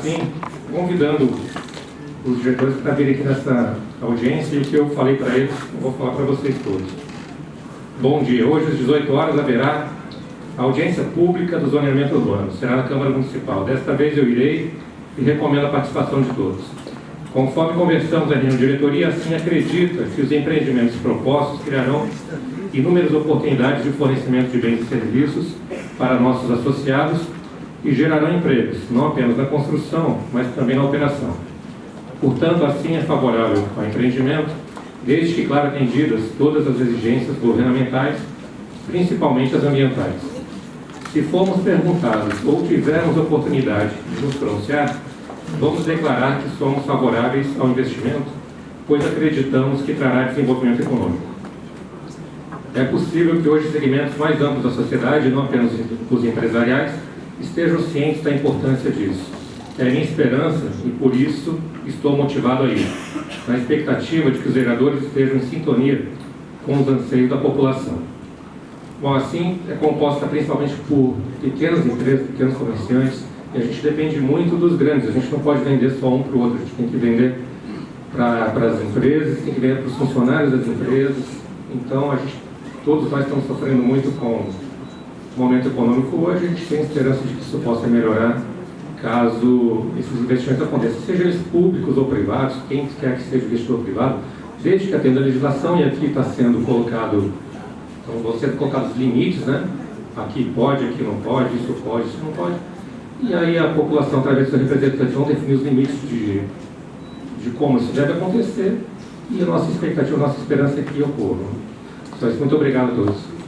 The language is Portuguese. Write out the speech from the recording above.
assim, convidando os diretores para virem aqui nessa audiência e o que eu falei para eles, eu vou falar para vocês todos. Bom dia. Hoje, às 18 horas, haverá audiência pública do zoneamento urbano. Será na Câmara Municipal. Desta vez eu irei e recomendo a participação de todos. Conforme conversamos na diretoria, assim acredita que os empreendimentos propostos criarão inúmeras oportunidades de fornecimento de bens e serviços para nossos associados e gerarão empregos, não apenas na construção, mas também na operação. Portanto, assim é favorável ao empreendimento, desde que, claro, atendidas todas as exigências governamentais, principalmente as ambientais. Se formos perguntados ou tivermos oportunidade de nos pronunciar, vamos declarar que somos favoráveis ao investimento, pois acreditamos que trará desenvolvimento econômico. É possível que hoje segmentos mais amplos da sociedade, não apenas os empresariais, estejam cientes da importância disso. É minha esperança e por isso estou motivado a ir, na expectativa de que os vereadores estejam em sintonia com os anseios da população. Bom, assim, é composta principalmente por pequenas empresas, pequenos comerciantes, e a gente depende muito dos grandes, a gente não pode vender só um para o outro, a gente tem que vender para as empresas, tem que vender para os funcionários das empresas, então a gente, todos nós estamos sofrendo muito com momento econômico hoje, a gente tem esperança de que isso possa melhorar caso esses investimentos aconteçam, seja eles públicos ou privados, quem quer que seja investidor privado, desde que atenda a legislação, e aqui está sendo colocado, então vão sendo colocados limites, né? Aqui pode, aqui não pode, isso pode, isso não pode. E aí a população, através dos representantes, vão definir os limites de, de como isso deve acontecer, e a nossa expectativa, a nossa esperança é que ocorra. Só isso, muito obrigado a todos.